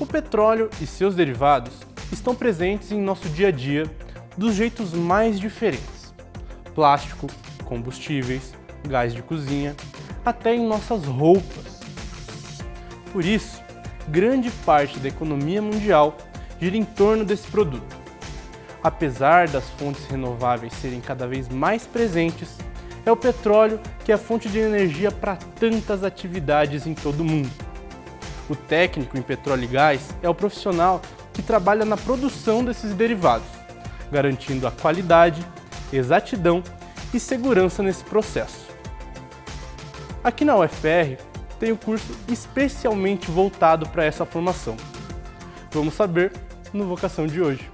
O petróleo e seus derivados estão presentes em nosso dia a dia dos jeitos mais diferentes. Plástico, combustíveis, gás de cozinha, até em nossas roupas. Por isso, grande parte da economia mundial gira em torno desse produto. Apesar das fontes renováveis serem cada vez mais presentes, é o petróleo que é a fonte de energia para tantas atividades em todo o mundo. O técnico em petróleo e gás é o profissional que trabalha na produção desses derivados, garantindo a qualidade, exatidão e segurança nesse processo. Aqui na UFR tem um curso especialmente voltado para essa formação. Vamos saber no Vocação de hoje.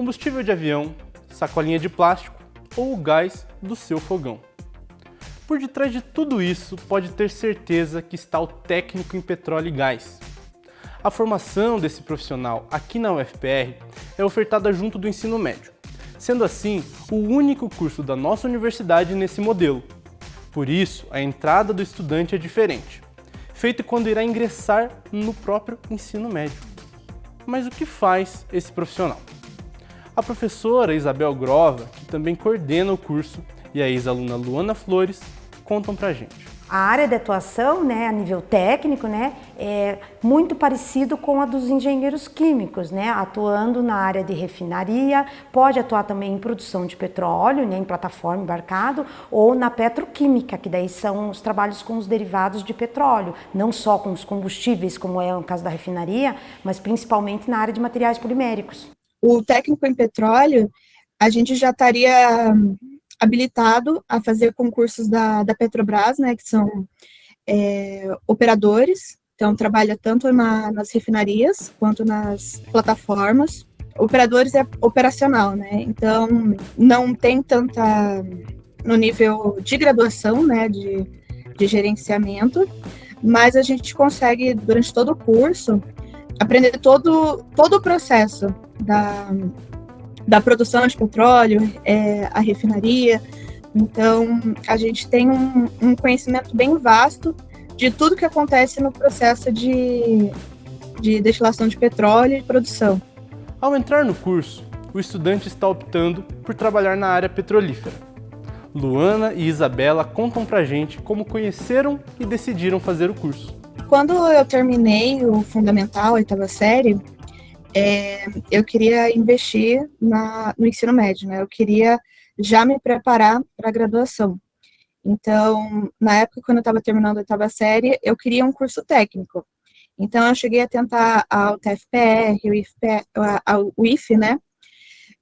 Combustível de avião, sacolinha de plástico ou o gás do seu fogão. Por detrás de tudo isso, pode ter certeza que está o técnico em petróleo e gás. A formação desse profissional aqui na UFPR é ofertada junto do ensino médio, sendo assim o único curso da nossa universidade nesse modelo. Por isso, a entrada do estudante é diferente, feito quando irá ingressar no próprio ensino médio. Mas o que faz esse profissional? A professora Isabel Grova, que também coordena o curso, e a ex-aluna Luana Flores contam pra gente. A área de atuação, né, a nível técnico, né, é muito parecido com a dos engenheiros químicos, né, atuando na área de refinaria, pode atuar também em produção de petróleo, né, em plataforma embarcado, ou na petroquímica, que daí são os trabalhos com os derivados de petróleo, não só com os combustíveis, como é o caso da refinaria, mas principalmente na área de materiais poliméricos o técnico em petróleo, a gente já estaria habilitado a fazer concursos da, da Petrobras, né, que são é, operadores, então trabalha tanto na, nas refinarias quanto nas plataformas. Operadores é operacional, né, então não tem tanta no nível de graduação, né, de, de gerenciamento, mas a gente consegue, durante todo o curso, aprender todo, todo o processo da, da produção de petróleo, é, a refinaria. Então, a gente tem um, um conhecimento bem vasto de tudo que acontece no processo de, de destilação de petróleo e produção. Ao entrar no curso, o estudante está optando por trabalhar na área petrolífera. Luana e Isabela contam pra gente como conheceram e decidiram fazer o curso. Quando eu terminei o fundamental, a oitava série, é, eu queria investir na, no ensino médio, né? Eu queria já me preparar para a graduação. Então, na época, quando eu estava terminando a oitava série, eu queria um curso técnico. Então, eu cheguei a tentar a UTFPR, o IFE, a, o IFE, né?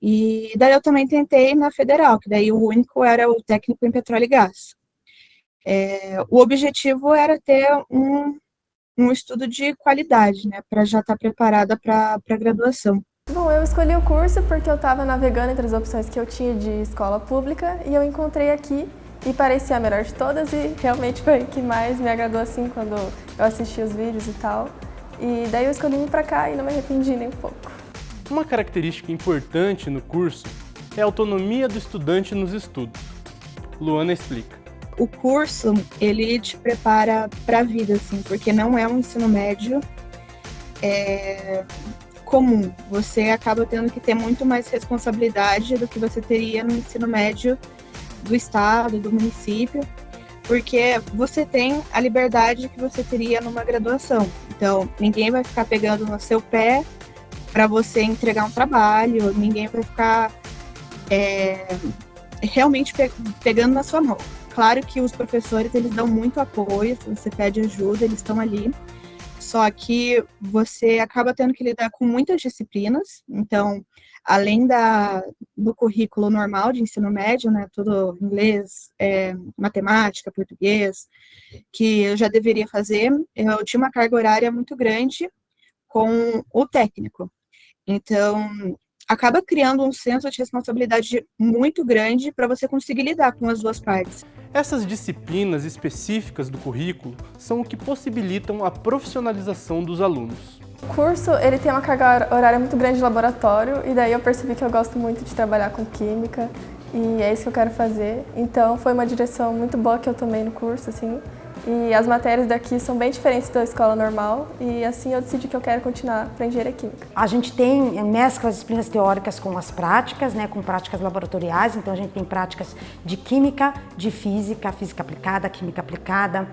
E daí eu também tentei na federal, que daí o único era o técnico em petróleo e gás. É, o objetivo era ter um, um estudo de qualidade, né, para já estar tá preparada para a graduação. Bom, eu escolhi o curso porque eu estava navegando entre as opções que eu tinha de escola pública e eu encontrei aqui e parecia a melhor de todas e realmente foi o que mais me agradou assim quando eu assisti os vídeos e tal. E daí eu escolhi vir para cá e não me arrependi nem um pouco. Uma característica importante no curso é a autonomia do estudante nos estudos. Luana explica o curso, ele te prepara para a vida, assim, porque não é um ensino médio é, comum. Você acaba tendo que ter muito mais responsabilidade do que você teria no ensino médio do estado, do município, porque você tem a liberdade que você teria numa graduação. Então, ninguém vai ficar pegando no seu pé para você entregar um trabalho, ninguém vai ficar é, realmente pe pegando na sua mão. Claro que os professores, eles dão muito apoio, se você pede ajuda, eles estão ali. Só que você acaba tendo que lidar com muitas disciplinas. Então, além da, do currículo normal de ensino médio, né, tudo inglês, é, matemática, português, que eu já deveria fazer, eu tinha uma carga horária muito grande com o técnico. Então, acaba criando um senso de responsabilidade muito grande para você conseguir lidar com as duas partes. Essas disciplinas específicas do currículo são o que possibilitam a profissionalização dos alunos. O curso ele tem uma carga horária muito grande de laboratório e daí eu percebi que eu gosto muito de trabalhar com química e é isso que eu quero fazer. Então foi uma direção muito boa que eu tomei no curso, assim. E as matérias daqui são bem diferentes da escola normal e assim eu decidi que eu quero continuar para engenharia química. A gente tem eh, mescla as disciplinas teóricas com as práticas, né, com práticas laboratoriais, então a gente tem práticas de química, de física, física aplicada, química aplicada,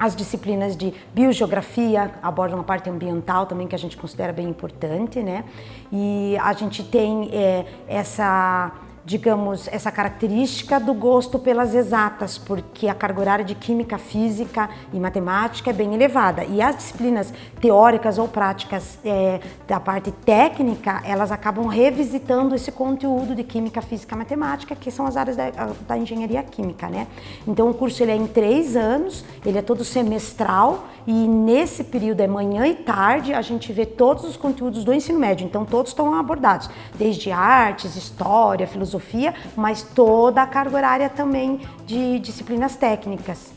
as disciplinas de biogeografia abordam uma parte ambiental também que a gente considera bem importante, né? E a gente tem é, essa digamos, essa característica do gosto pelas exatas, porque a carga horária de química, física e matemática é bem elevada. E as disciplinas teóricas ou práticas é, da parte técnica, elas acabam revisitando esse conteúdo de química, física e matemática, que são as áreas da, da engenharia química, né? Então o curso ele é em três anos, ele é todo semestral e nesse período é manhã e tarde, a gente vê todos os conteúdos do ensino médio, então todos estão abordados, desde artes, história, filosofia, mas toda a carga horária também de disciplinas técnicas.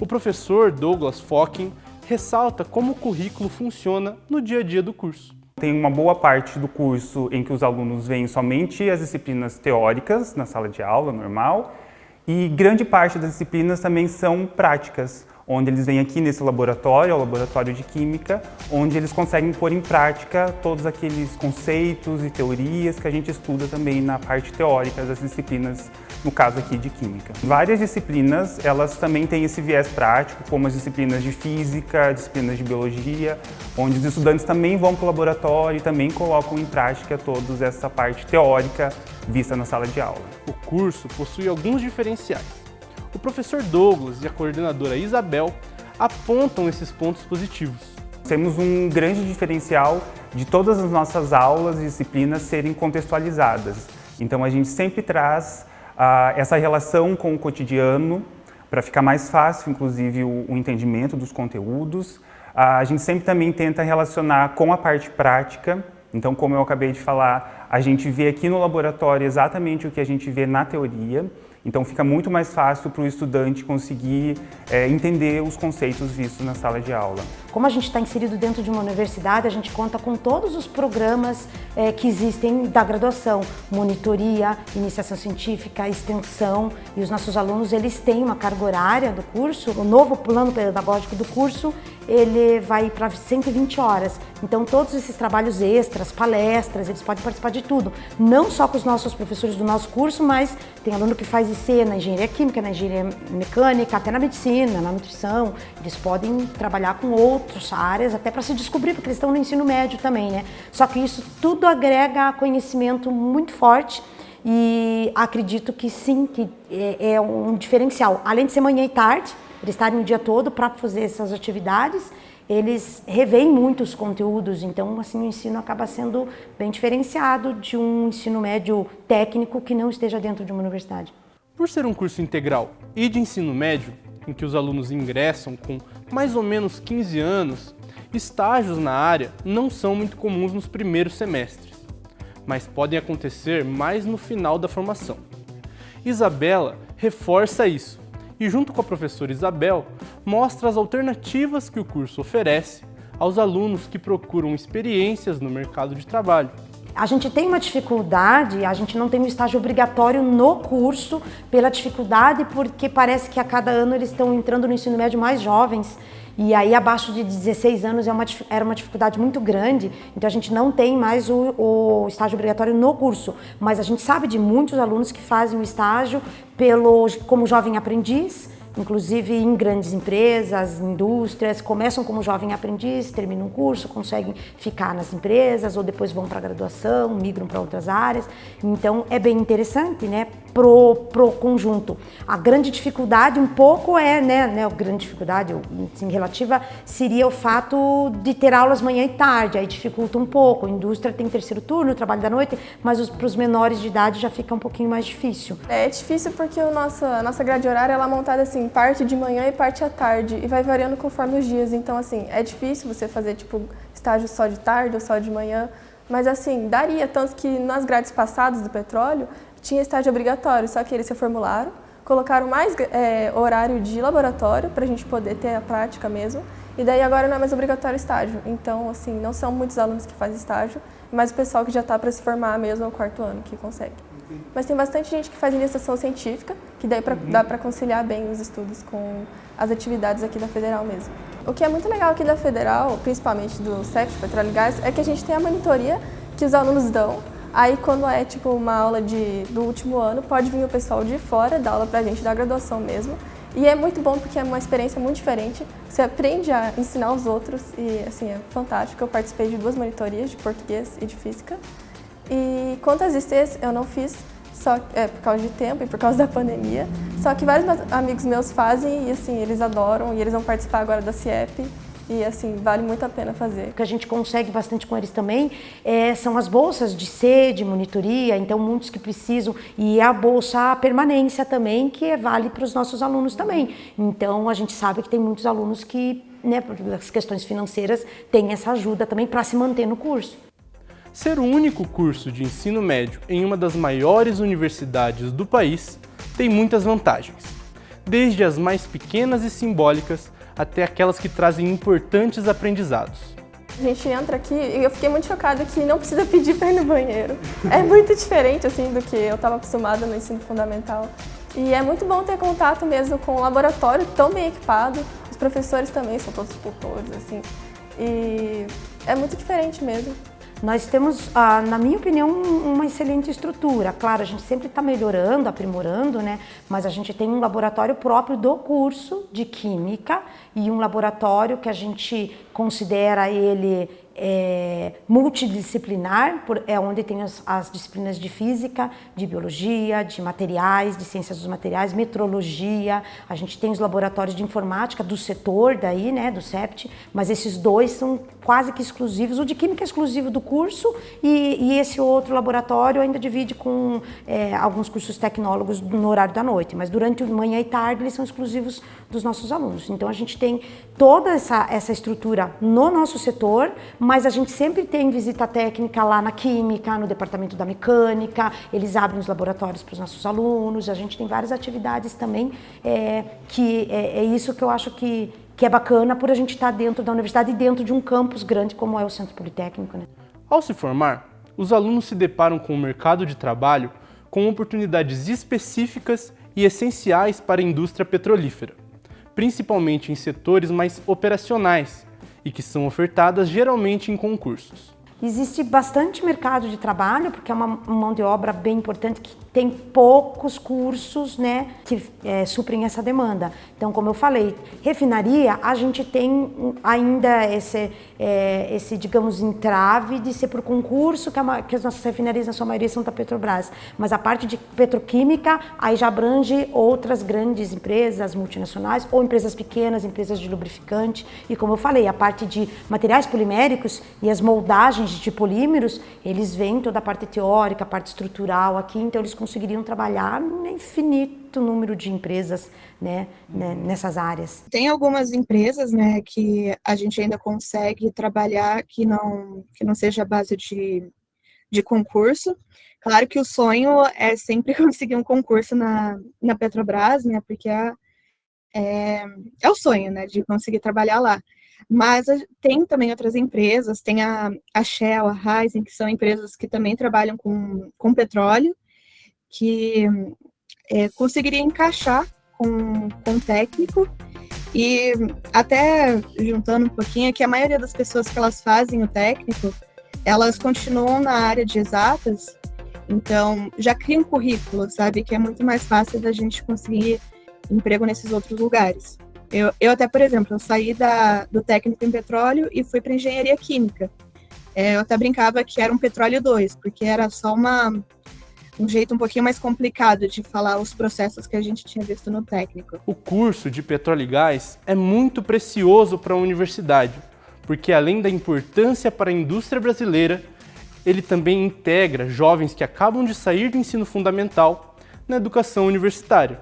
O professor Douglas Focking ressalta como o currículo funciona no dia a dia do curso. Tem uma boa parte do curso em que os alunos veem somente as disciplinas teóricas na sala de aula normal e grande parte das disciplinas também são práticas, onde eles vêm aqui nesse laboratório, o laboratório de química, onde eles conseguem pôr em prática todos aqueles conceitos e teorias que a gente estuda também na parte teórica das disciplinas, no caso aqui de química. Várias disciplinas, elas também têm esse viés prático, como as disciplinas de física, disciplinas de biologia, onde os estudantes também vão para o laboratório e também colocam em prática toda essa parte teórica vista na sala de aula. O curso possui alguns diferenciais o professor Douglas e a coordenadora Isabel apontam esses pontos positivos. Temos um grande diferencial de todas as nossas aulas e disciplinas serem contextualizadas. Então a gente sempre traz ah, essa relação com o cotidiano para ficar mais fácil, inclusive, o, o entendimento dos conteúdos. Ah, a gente sempre também tenta relacionar com a parte prática. Então, como eu acabei de falar, a gente vê aqui no laboratório exatamente o que a gente vê na teoria. Então fica muito mais fácil para o estudante conseguir é, entender os conceitos vistos na sala de aula. Como a gente está inserido dentro de uma universidade, a gente conta com todos os programas é, que existem da graduação, monitoria, iniciação científica, extensão, e os nossos alunos eles têm uma carga horária do curso, o novo plano pedagógico do curso, ele vai para 120 horas. Então todos esses trabalhos extras, palestras, eles podem participar de tudo, não só com os nossos professores do nosso curso, mas tem aluno que faz Na engenharia química, na engenharia mecânica, até na medicina, na nutrição, eles podem trabalhar com outras áreas até para se descobrir, porque eles estão no ensino médio também, né? Só que isso tudo agrega conhecimento muito forte e acredito que sim, que é, é um diferencial. Além de ser manhã e tarde, eles estarem o dia todo para fazer essas atividades, eles revêem muitos conteúdos, então assim o ensino acaba sendo bem diferenciado de um ensino médio técnico que não esteja dentro de uma universidade. Por ser um curso integral e de ensino médio, em que os alunos ingressam com mais ou menos 15 anos, estágios na área não são muito comuns nos primeiros semestres, mas podem acontecer mais no final da formação. Isabela reforça isso e, junto com a professora Isabel, mostra as alternativas que o curso oferece aos alunos que procuram experiências no mercado de trabalho. A gente tem uma dificuldade, a gente não tem um estágio obrigatório no curso pela dificuldade, porque parece que a cada ano eles estão entrando no ensino médio mais jovens. E aí abaixo de 16 anos é uma, era uma dificuldade muito grande, então a gente não tem mais o, o estágio obrigatório no curso, mas a gente sabe de muitos alunos que fazem o estágio pelo, como jovem aprendiz, inclusive em grandes empresas, indústrias, começam como jovem aprendiz, terminam um curso, conseguem ficar nas empresas ou depois vão para a graduação, migram para outras áreas. Então é bem interessante, né, pro, pro conjunto. A grande dificuldade um pouco é, né, né a grande dificuldade, assim, relativa, seria o fato de ter aulas manhã e tarde, aí dificulta um pouco. A indústria tem terceiro turno, trabalho da noite, mas para os menores de idade já fica um pouquinho mais difícil. É difícil porque o nosso, a nossa grade horária ela é montada assim, parte de manhã e parte à tarde, e vai variando conforme os dias. Então, assim, é difícil você fazer, tipo, estágio só de tarde ou só de manhã, mas, assim, daria. Tanto que nas grades passadas do petróleo, tinha estágio obrigatório, só que eles se formularam, colocaram mais é, horário de laboratório para a gente poder ter a prática mesmo, E daí agora não é mais obrigatório estágio. Então, assim, não são muitos alunos que fazem estágio, mas o pessoal que já está para se formar mesmo ao quarto ano que consegue. Mas tem bastante gente que faz iniciação científica, que daí pra, uhum. dá para conciliar bem os estudos com as atividades aqui da Federal mesmo. O que é muito legal aqui da Federal, principalmente do CEP, Petróleo e Gás, é que a gente tem a monitoria que os alunos dão. Aí quando é tipo uma aula de, do último ano, pode vir o pessoal de fora dar aula pra gente, da graduação mesmo. E é muito bom porque é uma experiência muito diferente. Você aprende a ensinar os outros e assim, é fantástico. Eu participei de duas monitorias, de português e de física. E quanto às ICs, eu não fiz, só é, por causa de tempo e por causa da pandemia. Só que vários amigos meus fazem e assim, eles adoram e eles vão participar agora da CIEP. E assim, vale muito a pena fazer. O que a gente consegue bastante com eles também é, são as bolsas de C, de monitoria, então muitos que precisam, e a bolsa a permanência também, que é, vale para os nossos alunos também. Então a gente sabe que tem muitos alunos que, né, por as questões financeiras, têm essa ajuda também para se manter no curso. Ser o único curso de ensino médio em uma das maiores universidades do país tem muitas vantagens, desde as mais pequenas e simbólicas até aquelas que trazem importantes aprendizados. A gente entra aqui e eu fiquei muito chocada que não precisa pedir para ir no banheiro. É muito diferente assim do que eu estava acostumada no ensino fundamental. E é muito bom ter contato mesmo com o laboratório tão bem equipado. Os professores também são todos cultores, assim. E é muito diferente mesmo. Nós temos, ah, na minha opinião, uma excelente estrutura. Claro, a gente sempre está melhorando, aprimorando, né? mas a gente tem um laboratório próprio do curso de Química e um laboratório que a gente considera ele é, multidisciplinar, por, é onde tem as, as, disciplinas de física, de biologia, de materiais, de ciências dos materiais, metrologia, a gente tem os laboratórios de informática do setor daí, né, do CEPT, mas esses dois são quase que exclusivos, o de química é exclusivo do curso e, e esse outro laboratório ainda divide com é, alguns cursos tecnólogos no horário da noite, mas durante manhã e tarde eles são exclusivos dos nossos alunos. Então a gente tem toda essa, essa estrutura no nosso setor, mas a gente sempre tem visita técnica lá na química, no departamento da mecânica, eles abrem os laboratórios para os nossos alunos, a gente tem várias atividades também, é, que é, é, isso que eu acho que, que é bacana por a gente estar dentro da universidade e dentro de um campus grande como é o Centro Politécnico. Né? Ao se formar, os alunos se deparam com o mercado de trabalho com oportunidades específicas e essenciais para a indústria petrolífera, principalmente em setores mais operacionais, e que são ofertadas geralmente em concursos. Existe bastante mercado de trabalho, porque é uma mão de obra bem importante que tem poucos cursos né, que é, suprem essa demanda. Então, como eu falei, refinaria, a gente tem ainda esse, é, esse digamos, entrave de ser por concurso, que, é que, as nossas refinarias, na sua maioria, são da Petrobras. Mas a parte de petroquímica, aí já abrange outras grandes empresas multinacionais ou empresas pequenas, empresas de lubrificante. E como eu falei, a parte de materiais poliméricos e as moldagens de polímeros, eles vêm toda a parte teórica, a parte estrutural aqui, então eles conseguiriam trabalhar no infinito número de empresas né, né, nessas áreas. Tem algumas empresas né, que a gente ainda consegue trabalhar que não, que não seja a base de, de concurso. Claro que o sonho é sempre conseguir um concurso na, na Petrobras, né, porque é, é, é o sonho né, de conseguir trabalhar lá. Mas tem também outras empresas, tem a, a Shell, a Raizen, que são empresas que também trabalham com, com petróleo, que é, conseguiria encaixar com, com técnico. E até juntando um pouquinho que a maioria das pessoas que elas fazem o técnico, elas continuam na área de exatas, então já cria um currículo, sabe, que é muito mais fácil da gente conseguir emprego nesses outros lugares. Eu, eu até, por exemplo, eu saí da, do técnico em petróleo e fui para engenharia química. É, eu até brincava que era um petróleo 2, porque era só uma, um jeito um pouquinho mais complicado de falar os processos que a gente tinha visto no técnico. O curso de petróleo e gás é muito precioso para a universidade, porque além da importância para a indústria brasileira, ele também integra jovens que acabam de sair do ensino fundamental na educação universitária.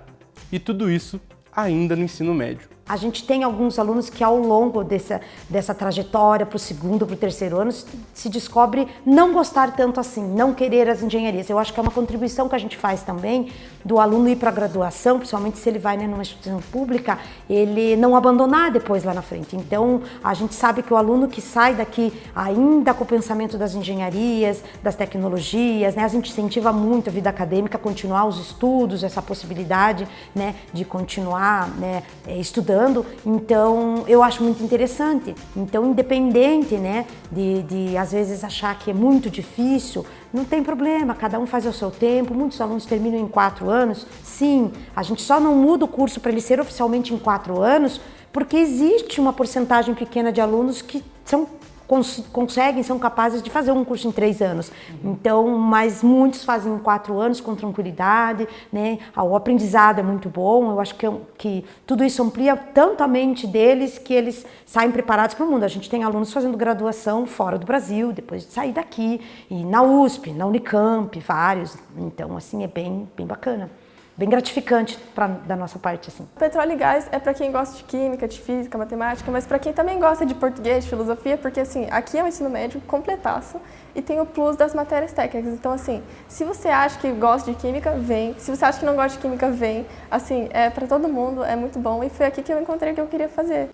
E tudo isso ainda no ensino médio. A gente tem alguns alunos que ao longo dessa, dessa trajetória para o segundo, para o terceiro ano, se descobre não gostar tanto assim, não querer as engenharias. Eu acho que é uma contribuição que a gente faz também do aluno ir para a graduação, principalmente se ele vai né, numa instituição pública, ele não abandonar depois lá na frente. Então, a gente sabe que o aluno que sai daqui ainda com o pensamento das engenharias, das tecnologias, né, a gente incentiva muito a vida acadêmica, continuar os estudos, essa possibilidade né, de continuar né, estudando então eu acho muito interessante. Então, independente né, de, de às vezes achar que é muito difícil, não tem problema, cada um faz ao seu tempo. Muitos alunos terminam em quatro anos. Sim, a gente só não muda o curso para ele ser oficialmente em quatro anos, porque existe uma porcentagem pequena de alunos que são cons conseguem, são capazes de fazer um curso em três anos. Uhum. Então, mas muitos fazem em quatro anos com tranquilidade, né? O aprendizado é muito bom. Eu acho que, que tudo isso amplia tanto a mente deles que eles saem preparados para o mundo. A gente tem alunos fazendo graduação fora do Brasil, depois de sair daqui, e na USP, na Unicamp, vários. Então, assim, é bem, bem bacana bem gratificante pra, da nossa parte. Assim. Petróleo e gás é para quem gosta de química, de física, matemática, mas para quem também gosta de português, de filosofia, porque assim, aqui é um ensino médio completaço e tem o plus das matérias técnicas. Então assim, se você acha que gosta de química, vem. Se você acha que não gosta de química, vem. Assim, é para todo mundo, é muito bom e foi aqui que eu encontrei o que eu queria fazer.